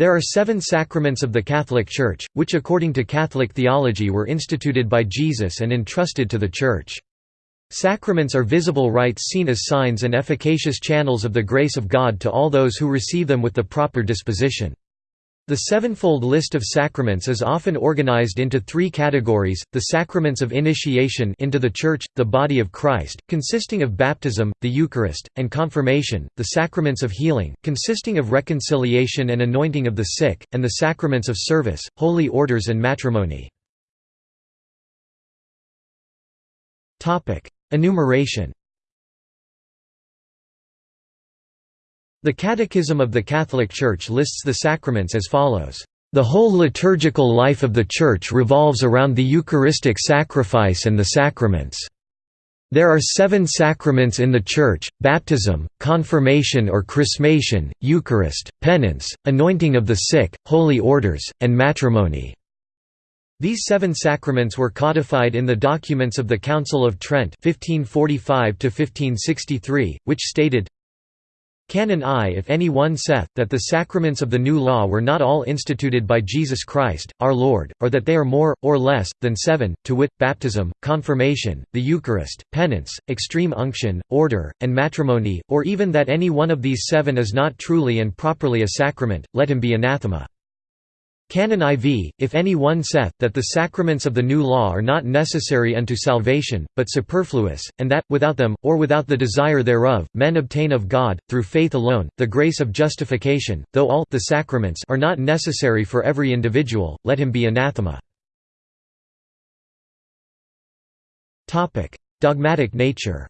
There are seven sacraments of the Catholic Church, which according to Catholic theology were instituted by Jesus and entrusted to the Church. Sacraments are visible rites seen as signs and efficacious channels of the grace of God to all those who receive them with the proper disposition. The sevenfold list of sacraments is often organized into three categories, the sacraments of initiation into the Church, the body of Christ, consisting of baptism, the Eucharist, and confirmation, the sacraments of healing, consisting of reconciliation and anointing of the sick, and the sacraments of service, holy orders and matrimony. Enumeration The Catechism of the Catholic Church lists the sacraments as follows. The whole liturgical life of the Church revolves around the Eucharistic sacrifice and the sacraments. There are seven sacraments in the Church, baptism, confirmation or chrismation, Eucharist, penance, anointing of the sick, holy orders, and matrimony. These seven sacraments were codified in the documents of the Council of Trent 1545 which stated, Canon I If any one saith, that the sacraments of the new law were not all instituted by Jesus Christ, our Lord, or that they are more, or less, than seven, to wit, baptism, confirmation, the Eucharist, penance, extreme unction, order, and matrimony, or even that any one of these seven is not truly and properly a sacrament, let him be anathema. Canon IV, if any one saith, that the sacraments of the new law are not necessary unto salvation, but superfluous, and that, without them, or without the desire thereof, men obtain of God, through faith alone, the grace of justification, though all the sacraments are not necessary for every individual, let him be anathema. Dogmatic nature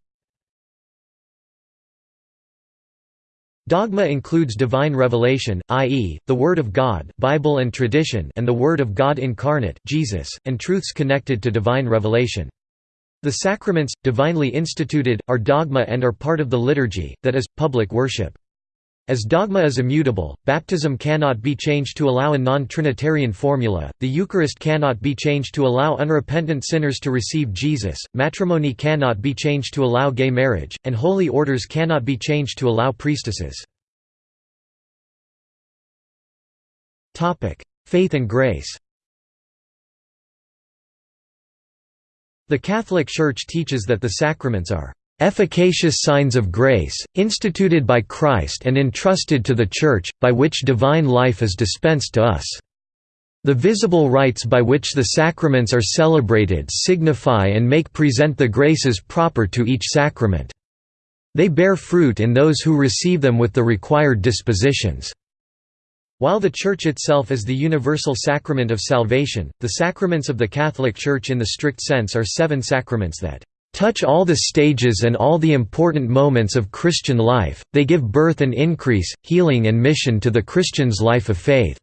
Dogma includes divine revelation, i.e., the Word of God Bible and, tradition and the Word of God incarnate Jesus, and truths connected to divine revelation. The sacraments, divinely instituted, are dogma and are part of the liturgy, that is, public worship. As dogma is immutable, baptism cannot be changed to allow a non-Trinitarian formula, the Eucharist cannot be changed to allow unrepentant sinners to receive Jesus, matrimony cannot be changed to allow gay marriage, and holy orders cannot be changed to allow priestesses. Faith and grace The Catholic Church teaches that the sacraments are efficacious signs of grace, instituted by Christ and entrusted to the Church, by which divine life is dispensed to us. The visible rites by which the sacraments are celebrated signify and make present the graces proper to each sacrament. They bear fruit in those who receive them with the required dispositions. While the Church itself is the universal sacrament of salvation, the sacraments of the Catholic Church in the strict sense are seven sacraments that touch all the stages and all the important moments of Christian life, they give birth and increase, healing and mission to the Christian's life of faith.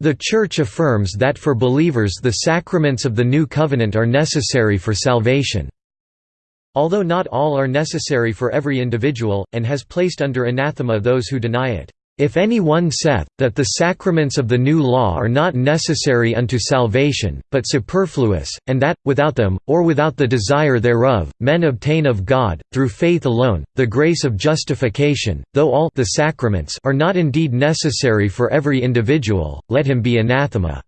The Church affirms that for believers the sacraments of the New Covenant are necessary for salvation. Although not all are necessary for every individual, and has placed under anathema those who deny it. If any one saith, that the sacraments of the new law are not necessary unto salvation, but superfluous, and that, without them, or without the desire thereof, men obtain of God, through faith alone, the grace of justification, though all the sacraments are not indeed necessary for every individual, let him be anathema.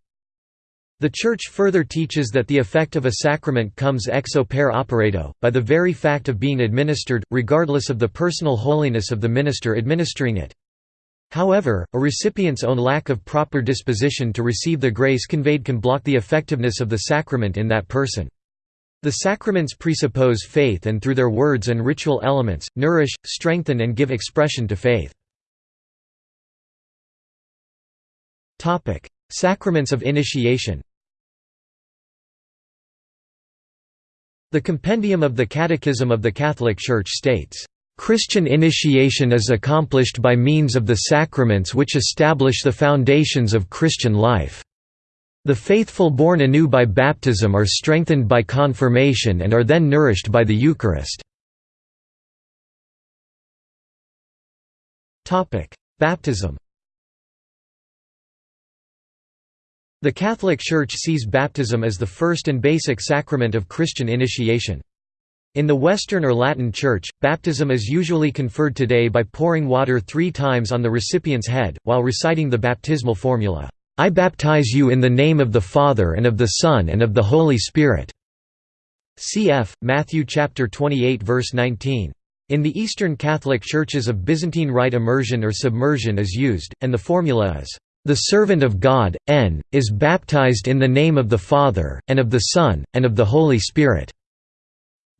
The Church further teaches that the effect of a sacrament comes ex opere operato, by the very fact of being administered, regardless of the personal holiness of the minister administering it. However, a recipient's own lack of proper disposition to receive the grace conveyed can block the effectiveness of the sacrament in that person. The sacraments presuppose faith and through their words and ritual elements, nourish, strengthen and give expression to faith. Sacraments of initiation The Compendium of the Catechism of the Catholic Church states, Christian initiation is accomplished by means of the sacraments which establish the foundations of Christian life. The faithful born anew by baptism are strengthened by confirmation and are then nourished by the Eucharist. Baptism The Catholic Church sees baptism as the first and basic sacrament of Christian initiation. In the Western or Latin Church, baptism is usually conferred today by pouring water three times on the recipient's head, while reciting the baptismal formula, "'I baptize you in the name of the Father and of the Son and of the Holy Spirit' cf. Matthew chapter 28 verse 19. In the Eastern Catholic Churches of Byzantine Rite immersion or submersion is used, and the formula is, "'The servant of God, N, is baptized in the name of the Father, and of the Son, and of the Holy Spirit'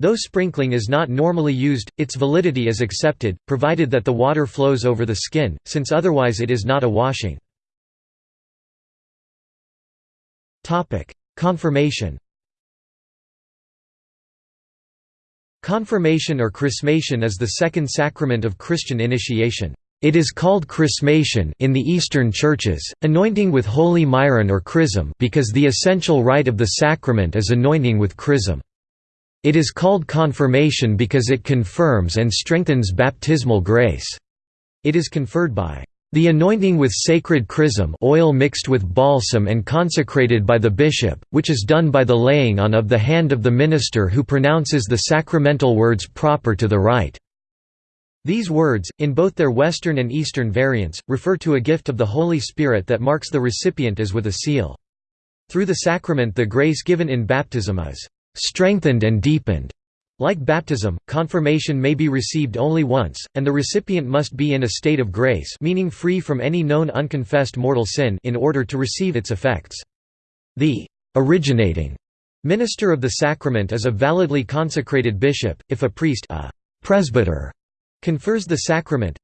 Though sprinkling is not normally used, its validity is accepted, provided that the water flows over the skin, since otherwise it is not a washing. Confirmation Confirmation or chrismation is the second sacrament of Christian initiation. It is called chrismation in the Eastern churches, anointing with holy myron or chrism because the essential rite of the sacrament is anointing with chrism. It is called confirmation because it confirms and strengthens baptismal grace. It is conferred by the anointing with sacred chrism oil mixed with balsam and consecrated by the bishop, which is done by the laying on of the hand of the minister who pronounces the sacramental words proper to the rite. These words, in both their Western and Eastern variants, refer to a gift of the Holy Spirit that marks the recipient as with a seal. Through the sacrament the grace given in baptism is strengthened and deepened. Like baptism, confirmation may be received only once, and the recipient must be in a state of grace meaning free from any known unconfessed mortal sin in order to receive its effects. The originating minister of the sacrament is a validly consecrated bishop, if a priest a presbyter confers the sacrament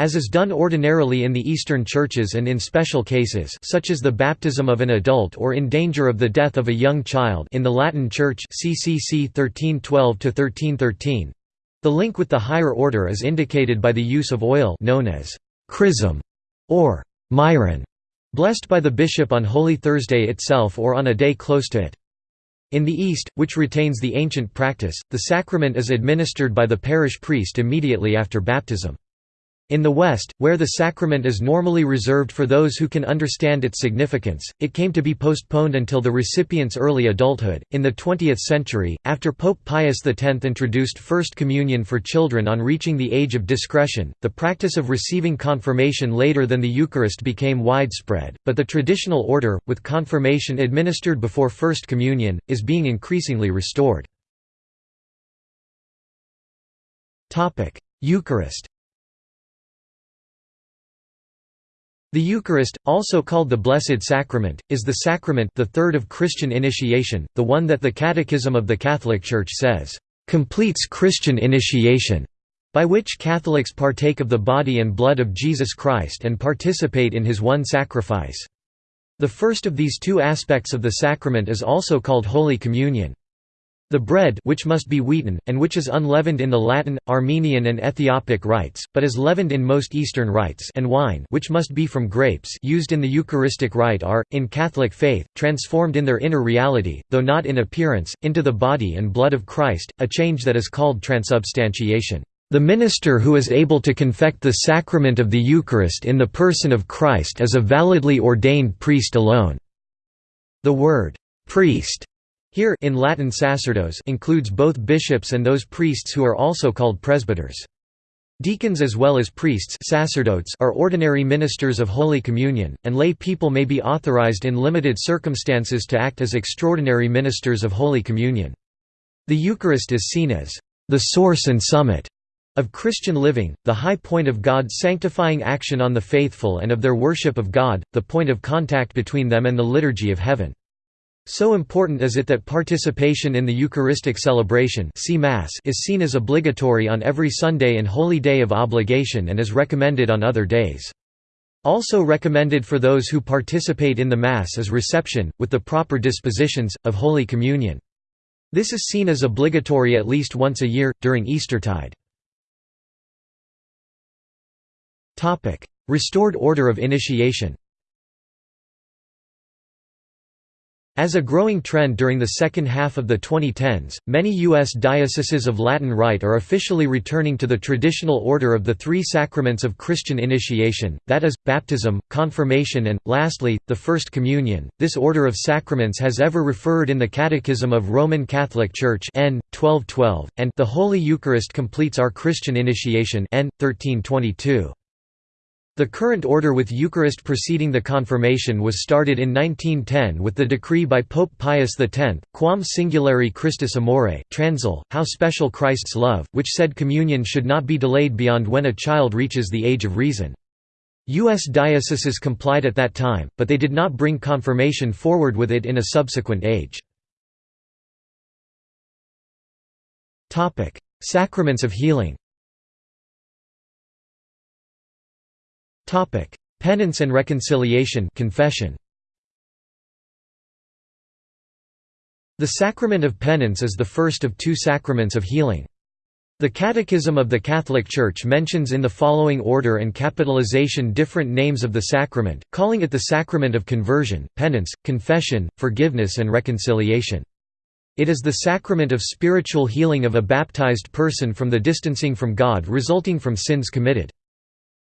as is done ordinarily in the Eastern churches and in special cases such as the baptism of an adult or in danger of the death of a young child in the Latin Church CCC 1312–1313. The link with the higher order is indicated by the use of oil known as chrism or myron, blessed by the bishop on Holy Thursday itself or on a day close to it. In the East, which retains the ancient practice, the sacrament is administered by the parish priest immediately after baptism. In the West, where the sacrament is normally reserved for those who can understand its significance, it came to be postponed until the recipient's early adulthood. In the 20th century, after Pope Pius X introduced First Communion for children on reaching the age of discretion, the practice of receiving confirmation later than the Eucharist became widespread, but the traditional order, with confirmation administered before First Communion, is being increasingly restored. Eucharist The Eucharist, also called the Blessed Sacrament, is the sacrament the third of Christian initiation, the one that the Catechism of the Catholic Church says, "...completes Christian initiation", by which Catholics partake of the body and blood of Jesus Christ and participate in his one sacrifice. The first of these two aspects of the sacrament is also called Holy Communion. The bread which must be wheaten, and which is unleavened in the Latin, Armenian and Ethiopic rites, but is leavened in most Eastern rites and wine which must be from grapes used in the Eucharistic rite are, in Catholic faith, transformed in their inner reality, though not in appearance, into the body and blood of Christ, a change that is called transubstantiation. The minister who is able to confect the sacrament of the Eucharist in the person of Christ is a validly ordained priest alone." The word, "'priest' Here in Latin sacerdos includes both bishops and those priests who are also called presbyters. Deacons as well as priests sacerdotes are ordinary ministers of Holy Communion, and lay people may be authorized in limited circumstances to act as extraordinary ministers of Holy Communion. The Eucharist is seen as the source and summit of Christian living, the high point of God's sanctifying action on the faithful and of their worship of God, the point of contact between them and the liturgy of heaven. So important is it that participation in the Eucharistic celebration Mass is seen as obligatory on every Sunday and holy day of obligation and is recommended on other days. Also recommended for those who participate in the Mass is reception, with the proper dispositions, of Holy Communion. This is seen as obligatory at least once a year, during Eastertide. Restored order of initiation As a growing trend during the second half of the 2010s, many U.S. dioceses of Latin Rite are officially returning to the traditional order of the three sacraments of Christian initiation, that is, baptism, confirmation and, lastly, the First Communion. This order of sacraments has ever referred in the Catechism of Roman Catholic Church N. 1212, and the Holy Eucharist completes our Christian initiation N. 1322. The current order with Eucharist preceding the confirmation was started in 1910 with the decree by Pope Pius X, Quam Singulari Christus Amore transil, How Special Christ's Love, which said communion should not be delayed beyond when a child reaches the age of reason. U.S. dioceses complied at that time, but they did not bring confirmation forward with it in a subsequent age. Sacraments of healing Penance and reconciliation confession. The sacrament of penance is the first of two sacraments of healing. The Catechism of the Catholic Church mentions in the following order and capitalization different names of the sacrament, calling it the sacrament of conversion, penance, confession, forgiveness and reconciliation. It is the sacrament of spiritual healing of a baptized person from the distancing from God resulting from sins committed.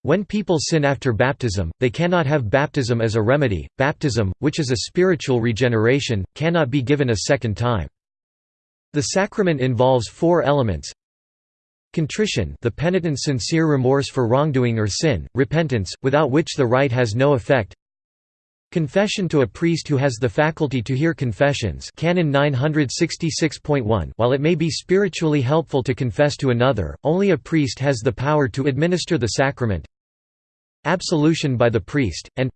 When people sin after baptism, they cannot have baptism as a remedy. Baptism, which is a spiritual regeneration, cannot be given a second time. The sacrament involves four elements. Contrition the penitent's sincere remorse for wrongdoing or sin, repentance, without which the rite has no effect Confession to a priest who has the faculty to hear confessions Canon 966.1 While it may be spiritually helpful to confess to another, only a priest has the power to administer the sacrament absolution by the priest, and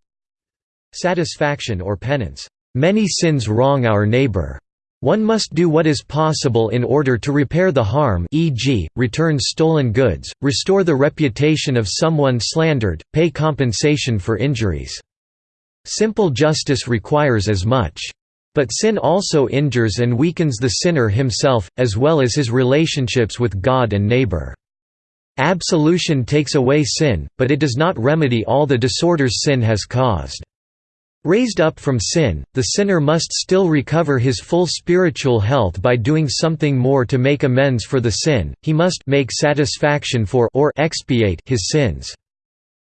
satisfaction or penance. Many sins wrong our neighbor. One must do what is possible in order to repair the harm e.g., return stolen goods, restore the reputation of someone slandered, pay compensation for injuries. Simple justice requires as much. But sin also injures and weakens the sinner himself, as well as his relationships with God and neighbor. Absolution takes away sin, but it does not remedy all the disorders sin has caused. Raised up from sin, the sinner must still recover his full spiritual health by doing something more to make amends for the sin, he must make satisfaction for or expiate his sins.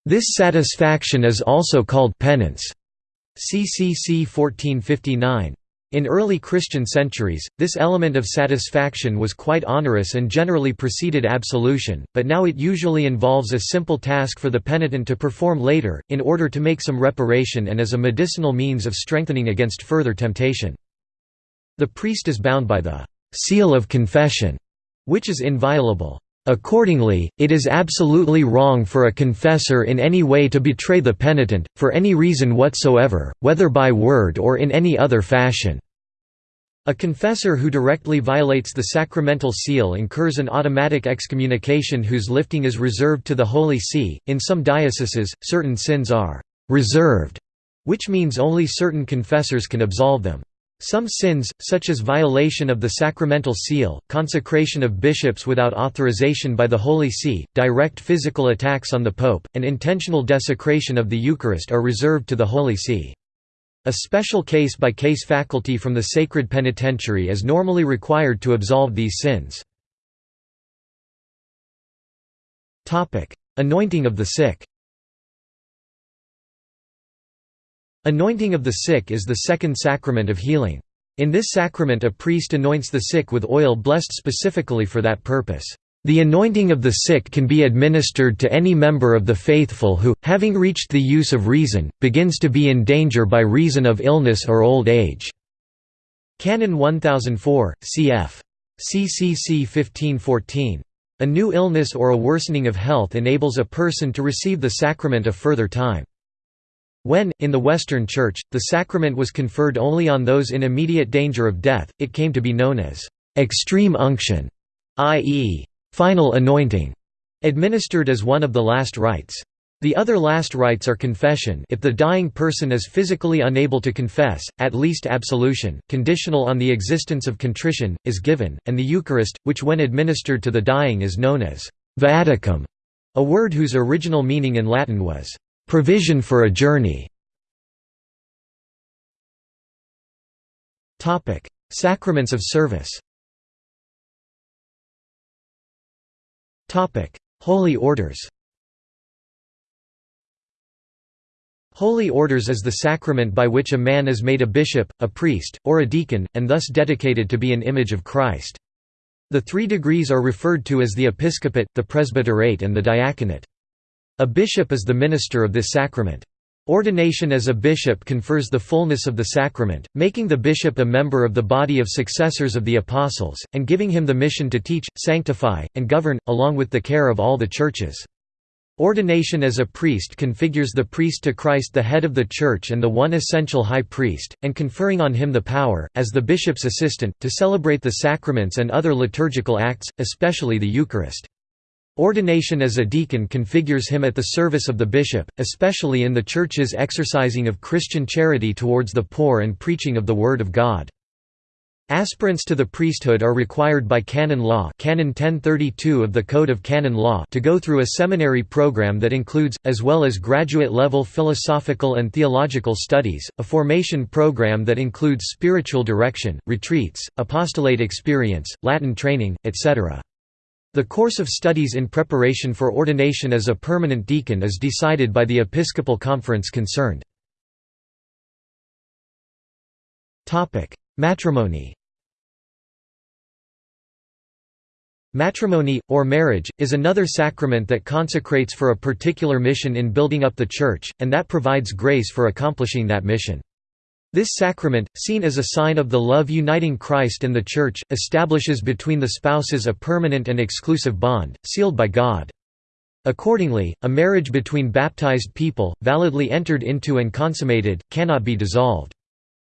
This satisfaction is also called penance. CCC 1459. In early Christian centuries, this element of satisfaction was quite onerous and generally preceded absolution, but now it usually involves a simple task for the penitent to perform later, in order to make some reparation and as a medicinal means of strengthening against further temptation. The priest is bound by the «seal of confession», which is inviolable. Accordingly, it is absolutely wrong for a confessor in any way to betray the penitent, for any reason whatsoever, whether by word or in any other fashion. A confessor who directly violates the sacramental seal incurs an automatic excommunication whose lifting is reserved to the Holy See. In some dioceses, certain sins are reserved, which means only certain confessors can absolve them. Some sins, such as violation of the sacramental seal, consecration of bishops without authorization by the Holy See, direct physical attacks on the Pope, and intentional desecration of the Eucharist are reserved to the Holy See. A special case-by-case -case faculty from the sacred penitentiary is normally required to absolve these sins. Anointing of the sick Anointing of the sick is the second sacrament of healing. In this sacrament a priest anoints the sick with oil blessed specifically for that purpose. The anointing of the sick can be administered to any member of the faithful who, having reached the use of reason, begins to be in danger by reason of illness or old age. Canon 1004, cf. CCC 1514. A new illness or a worsening of health enables a person to receive the sacrament a further time. When, in the Western Church, the sacrament was conferred only on those in immediate danger of death, it came to be known as extreme unction, i.e., final anointing, administered as one of the last rites. The other last rites are confession if the dying person is physically unable to confess, at least absolution, conditional on the existence of contrition, is given, and the Eucharist, which when administered to the dying is known as viaticum, a word whose original meaning in Latin was provision for a journey. Sacraments of service Holy orders Holy orders is the sacrament by which a man is made a bishop, a priest, or a deacon, and thus dedicated to be an image of Christ. The three degrees are referred to as the episcopate, the presbyterate and the diaconate. A bishop is the minister of this sacrament. Ordination as a bishop confers the fullness of the sacrament, making the bishop a member of the body of successors of the apostles, and giving him the mission to teach, sanctify, and govern, along with the care of all the churches. Ordination as a priest configures the priest to Christ the head of the Church and the one essential high priest, and conferring on him the power, as the bishop's assistant, to celebrate the sacraments and other liturgical acts, especially the Eucharist. Ordination as a deacon configures him at the service of the bishop, especially in the Church's exercising of Christian charity towards the poor and preaching of the Word of God. Aspirants to the priesthood are required by canon law canon 1032 of the Code of Canon Law to go through a seminary program that includes, as well as graduate-level philosophical and theological studies, a formation program that includes spiritual direction, retreats, apostolate experience, Latin training, etc. The course of studies in preparation for ordination as a permanent deacon is decided by the Episcopal Conference concerned. Matrimony Matrimony, or marriage, is another sacrament that consecrates for a particular mission in building up the Church, and that provides grace for accomplishing that mission. This sacrament, seen as a sign of the love uniting Christ and the Church, establishes between the spouses a permanent and exclusive bond, sealed by God. Accordingly, a marriage between baptized people, validly entered into and consummated, cannot be dissolved.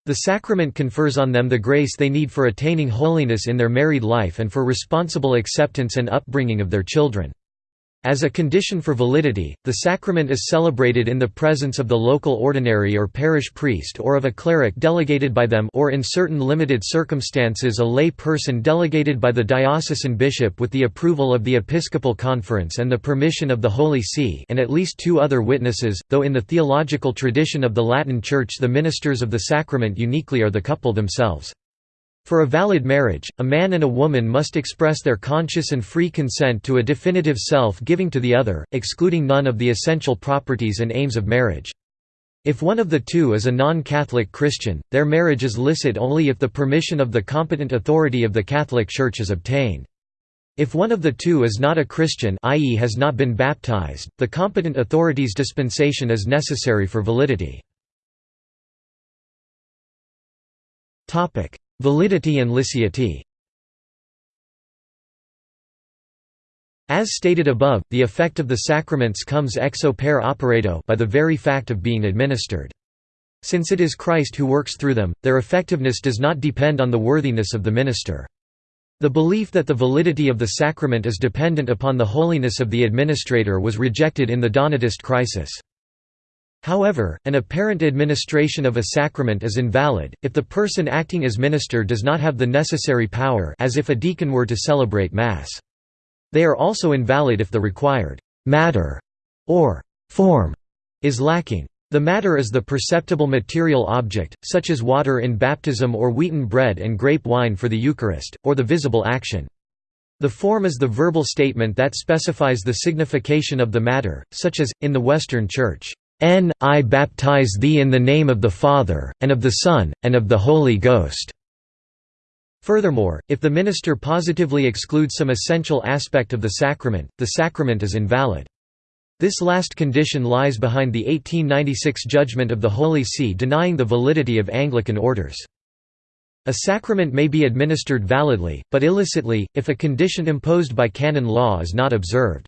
The sacrament confers on them the grace they need for attaining holiness in their married life and for responsible acceptance and upbringing of their children. As a condition for validity, the sacrament is celebrated in the presence of the local ordinary or parish priest or of a cleric delegated by them or in certain limited circumstances a lay person delegated by the diocesan bishop with the approval of the Episcopal Conference and the permission of the Holy See and at least two other witnesses, though in the theological tradition of the Latin Church the ministers of the sacrament uniquely are the couple themselves. For a valid marriage, a man and a woman must express their conscious and free consent to a definitive self-giving to the other, excluding none of the essential properties and aims of marriage. If one of the two is a non-Catholic Christian, their marriage is licit only if the permission of the competent authority of the Catholic Church is obtained. If one of the two is not a Christian i.e. has not been baptized, the competent authority's dispensation is necessary for validity. Validity and licity As stated above, the effect of the sacraments comes ex opere operato by the very fact of being administered. Since it is Christ who works through them, their effectiveness does not depend on the worthiness of the minister. The belief that the validity of the sacrament is dependent upon the holiness of the administrator was rejected in the Donatist crisis. However, an apparent administration of a sacrament is invalid, if the person acting as minister does not have the necessary power as if a deacon were to celebrate Mass. They are also invalid if the required «matter» or «form» is lacking. The matter is the perceptible material object, such as water in baptism or wheaten bread and grape wine for the Eucharist, or the visible action. The form is the verbal statement that specifies the signification of the matter, such as, in the Western Church, N I baptize thee in the name of the Father, and of the Son, and of the Holy Ghost." Furthermore, if the minister positively excludes some essential aspect of the sacrament, the sacrament is invalid. This last condition lies behind the 1896 judgment of the Holy See denying the validity of Anglican orders. A sacrament may be administered validly, but illicitly, if a condition imposed by canon law is not observed.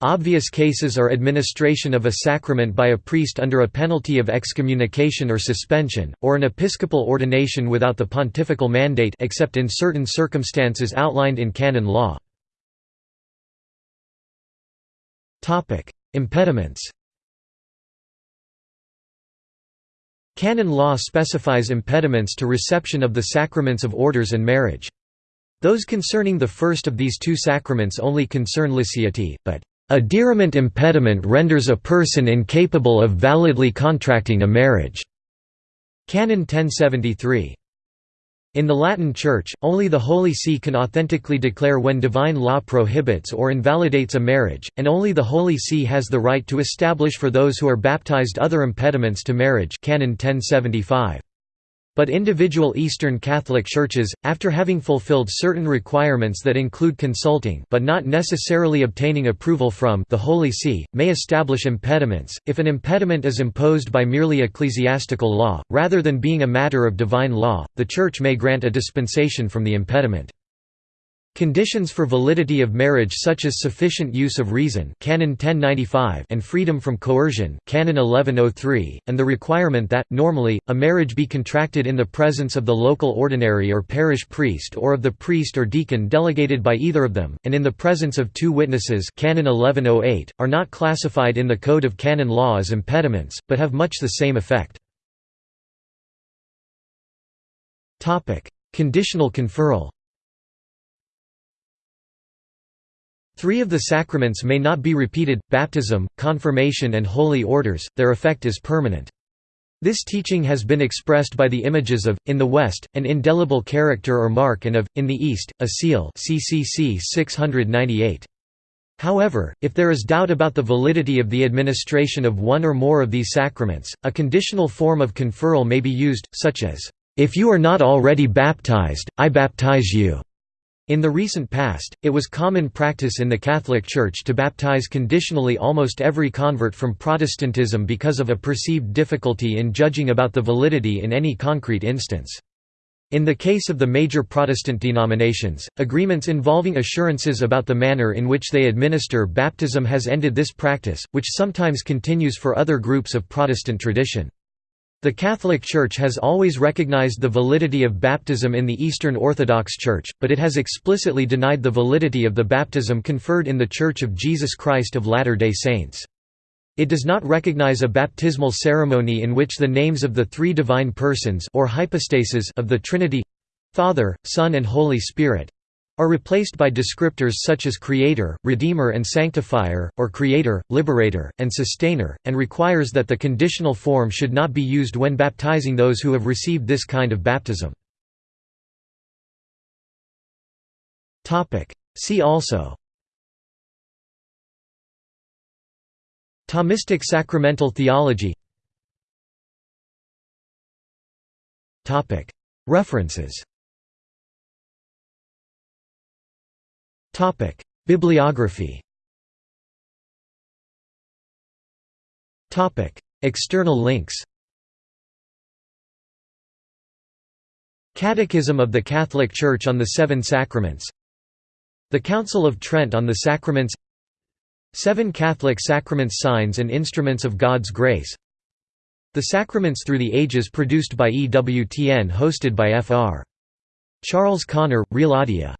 Obvious cases are administration of a sacrament by a priest under a penalty of excommunication or suspension, or an episcopal ordination without the pontifical mandate except in certain circumstances outlined in canon law. Impediments Canon law specifies impediments to reception of the sacraments of orders and marriage. Those concerning the first of these two sacraments only concern licity, but a diriment impediment renders a person incapable of validly contracting a marriage. Canon 1073. In the Latin Church, only the Holy See can authentically declare when divine law prohibits or invalidates a marriage, and only the Holy See has the right to establish for those who are baptized other impediments to marriage Canon 1075. But individual Eastern Catholic churches, after having fulfilled certain requirements that include consulting but not necessarily obtaining approval from the Holy See, may establish impediments. If an impediment is imposed by merely ecclesiastical law, rather than being a matter of divine law, the Church may grant a dispensation from the impediment. Conditions for validity of marriage such as sufficient use of reason Canon 1095 and freedom from coercion Canon 1103, and the requirement that, normally, a marriage be contracted in the presence of the local ordinary or parish priest or of the priest or deacon delegated by either of them, and in the presence of two witnesses Canon 1108, are not classified in the Code of Canon Law as impediments, but have much the same effect. Conditional conferral Three of the sacraments may not be repeated, baptism, confirmation and holy orders, their effect is permanent. This teaching has been expressed by the images of, in the West, an indelible character or mark and of, in the East, a seal CCC 698. However, if there is doubt about the validity of the administration of one or more of these sacraments, a conditional form of conferral may be used, such as, "'If you are not already baptized, I baptize you' In the recent past, it was common practice in the Catholic Church to baptize conditionally almost every convert from Protestantism because of a perceived difficulty in judging about the validity in any concrete instance. In the case of the major Protestant denominations, agreements involving assurances about the manner in which they administer baptism has ended this practice, which sometimes continues for other groups of Protestant tradition. The Catholic Church has always recognized the validity of baptism in the Eastern Orthodox Church, but it has explicitly denied the validity of the baptism conferred in the Church of Jesus Christ of Latter-day Saints. It does not recognize a baptismal ceremony in which the names of the three divine persons or hypostases of the Trinity—Father, Son and Holy Spirit, are replaced by descriptors such as Creator, Redeemer and Sanctifier, or Creator, Liberator, and Sustainer, and requires that the conditional form should not be used when baptizing those who have received this kind of baptism. See also Thomistic sacramental theology References Bibliography External links Catechism of the Catholic Church on the Seven Sacraments The Council of Trent on the Sacraments Seven Catholic Sacraments Signs and Instruments of God's Grace The Sacraments Through the Ages produced by EWTN hosted by Fr. Charles Connor, RealAudio